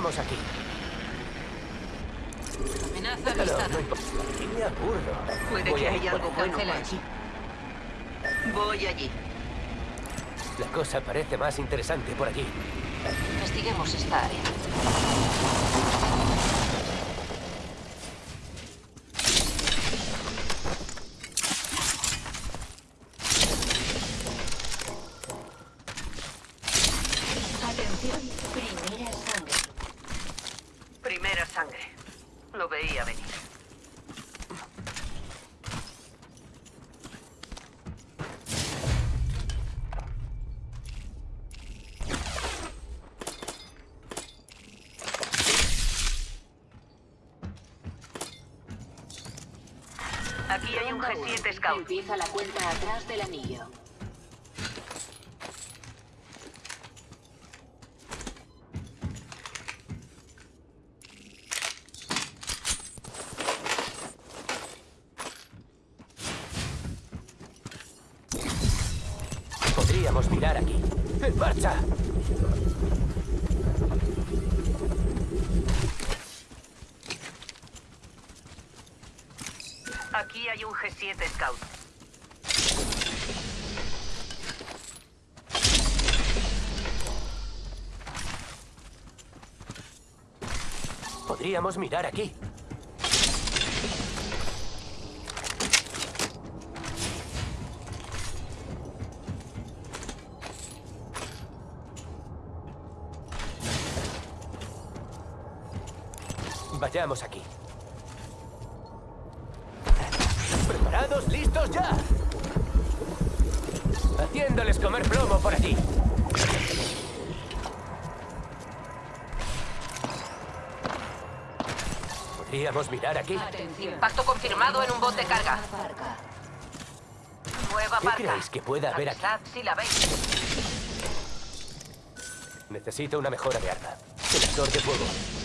Vayamos aquí. Amenaza avistada. no me aburro. Puede Voy que haya algo bueno por Cancela aquí. Voy allí. La cosa parece más interesante por aquí. Investiguemos esta área. Aquí hay un Ronda uno. G7 Scout. Empieza la cuenta atrás del anillo. Podríamos mirar aquí. ¡En marcha! Aquí hay un G7 Scout. Podríamos mirar aquí. Vayamos aquí. ¿Listos ya? Haciéndoles comer plomo por aquí. Podríamos mirar aquí. Atención. Impacto confirmado en un bote carga. Barca. Nueva ¿Qué creéis que puede haber aquí? Si la veis. Necesito una mejora de arma. Selector de fuego.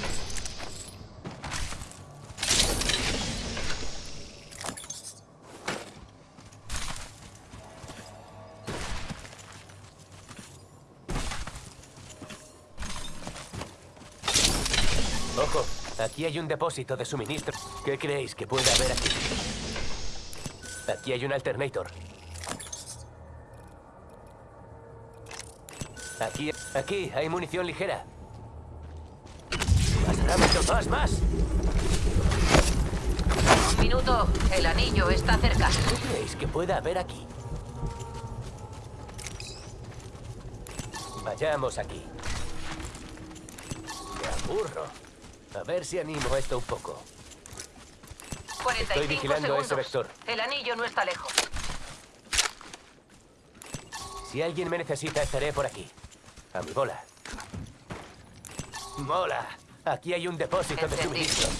Aquí hay un depósito de suministro. ¿Qué creéis que puede haber aquí? Aquí hay un alternator. Aquí, aquí hay munición ligera. Más rápido, más, más. Un minuto. El anillo está cerca. ¿Qué creéis que pueda haber aquí? Vayamos aquí. Me aburro. A ver si animo esto un poco. 45 vigilando segundos. ese vector. El anillo no está lejos. Si alguien me necesita, estaré por aquí. A mi bola. ¡Mola! Aquí hay un depósito de suministros.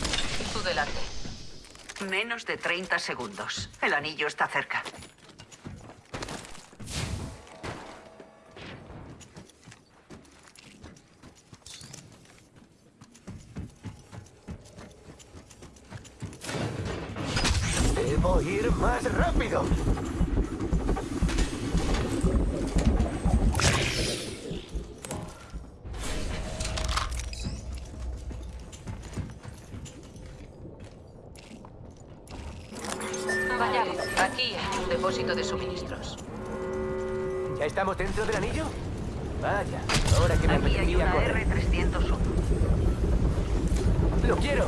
Tú delante. Menos de 30 segundos. El anillo está cerca. Debo ir más rápido. Vayamos. Aquí hay un depósito de suministros. ¿Ya estamos dentro del anillo? Vaya, ahora que me Aquí hay una correr. R301. ¡Lo quiero!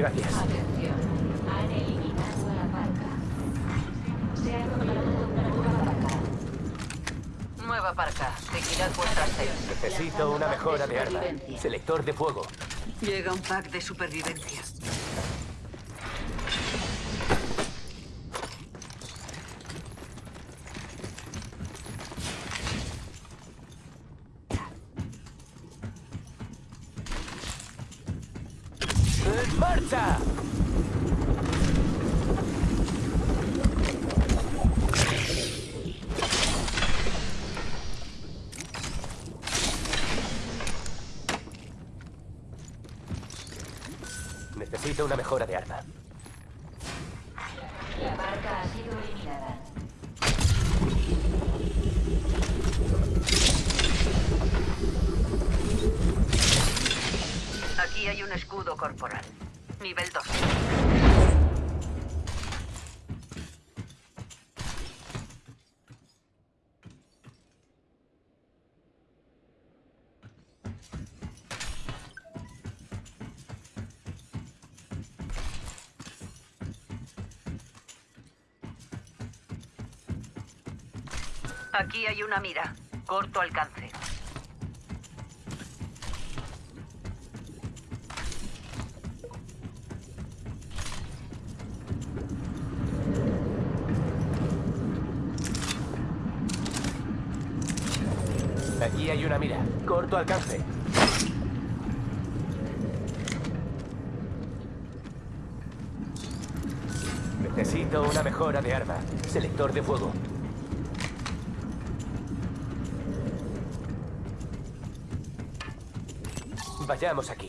Gracias. Atención. Han eliminado a la barca. Se ha nombrado una nueva parca. Vigilad vuestras seis. Necesito una mejora de arma. Supervivencia. Selector de fuego. Llega un pack de supervivencia. ¡En marcha! Necesito una mejora de arma. La parca ha sido eliminada. Aquí hay un escudo corporal. Nivel 2. Aquí hay una mira. Corto alcance. Aquí hay una mira. Corto alcance. Necesito una mejora de arma. Selector de fuego. Vayamos aquí.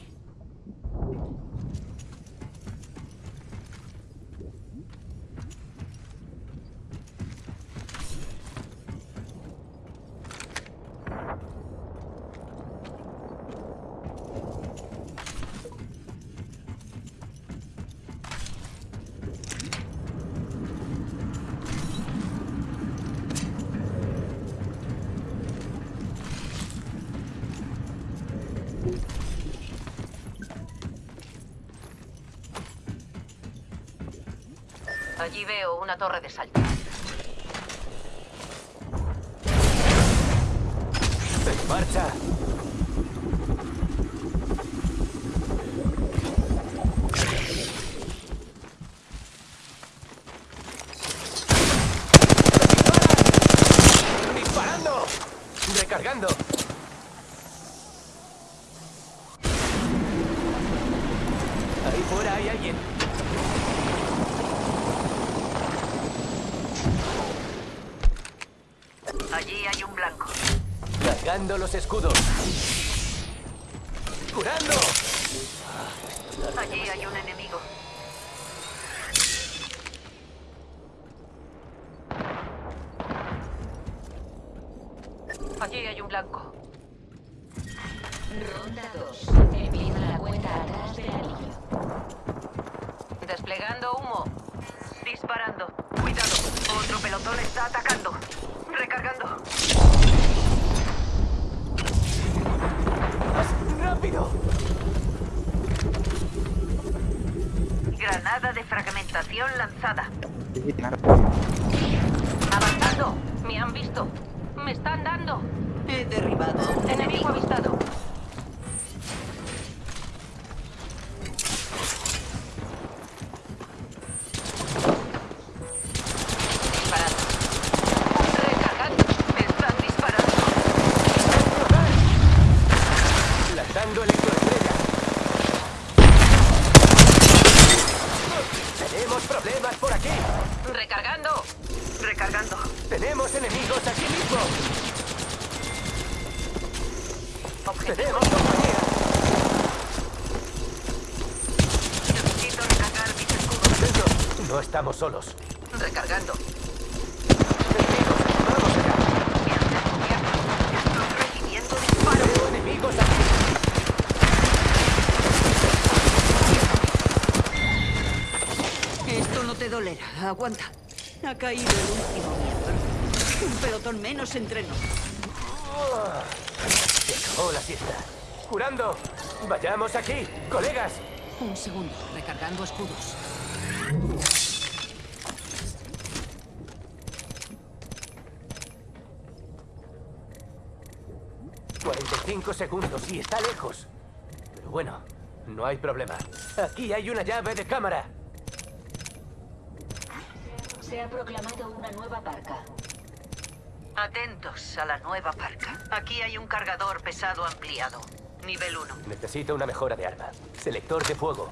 Allí veo una torre de salto. ¡En marcha! ¡Dispara! ¡Disparando! ¡Recargando! Ahí fuera hay alguien. Allí hay un blanco. Los escudos. ¡Curando! Allí hay un enemigo. Allí hay un blanco. Ronda 2. Empieza la cuenta atrás del anillo. Desplegando humo. Disparando. Cuidado. Otro pelotón está atacando. Recargando. ¡Más rápido! Granada de lanzada. Avanzando. Me han visto. Me están dando. He derribado. a un Enemigo avistado. Disparando. Recargando. Me están disparando. Lanzando electroestrella. Tenemos problemas por aquí. Recargando. Recargando. Tenemos enemigos aquí mismo. Objetivo. Tenemos compañía. Necesito recargar mis escudos. Dentro. No estamos solos. Recargando. Enemigos, vamos allá. Estoy recibiendo disparos. Veo enemigos aquí. Esto no te dolerá. Aguanta. Ha caído el último miembro. Un pelotón menos entre nosotros. Se acabó la siesta. Curando. Vayamos aquí, colegas. Un segundo. Recargando escudos. 45 segundos y está lejos. Pero bueno, no hay problema. Aquí hay una llave de cámara. Se ha proclamado una nueva parca. Atentos a la nueva parca. Aquí hay un cargador pesado ampliado. Nivel 1. Necesito una mejora de arma. Selector de fuego.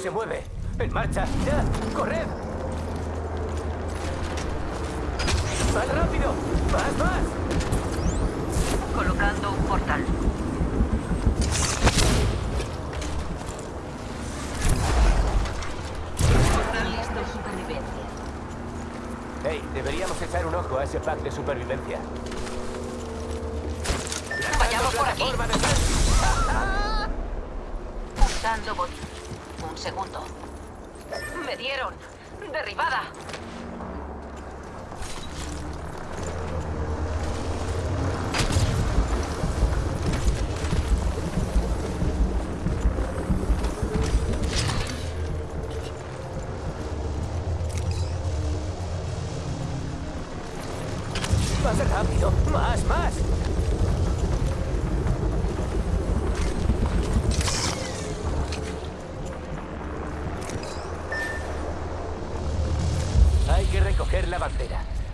Se mueve. En marcha, ya, corred. Más rápido, más, más. Colocando un portal. Portal listo, supervivencia. Hey, deberíamos echar un ojo a ese pack de supervivencia. Vayamos por aquí. Usando bot. Un segundo. Me dieron. Derribada. Más rápido, más, más.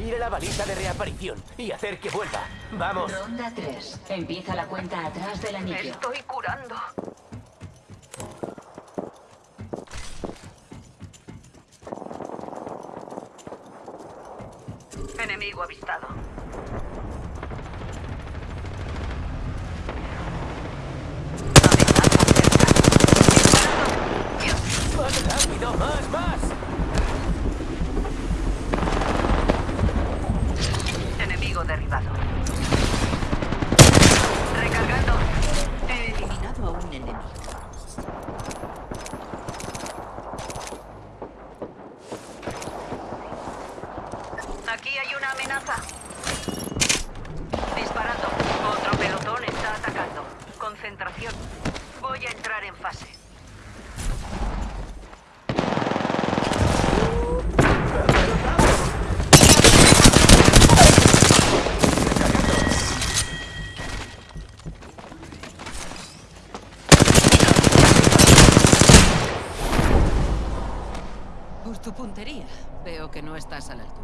Bandera, ir a la baliza de reaparición y hacer que vuelva. Vamos. Ronda 3. Empieza la cuenta atrás del Me anillo. estoy curando. Enemigo avistado. Más rápido, más, más. Enemigo derribado. Recargando. He eliminado a un enemigo. Aquí hay una amenaza. Disparando. Otro pelotón está atacando. Concentración. Voy a entrar en fase. Por tu puntería, veo que estás a la altura.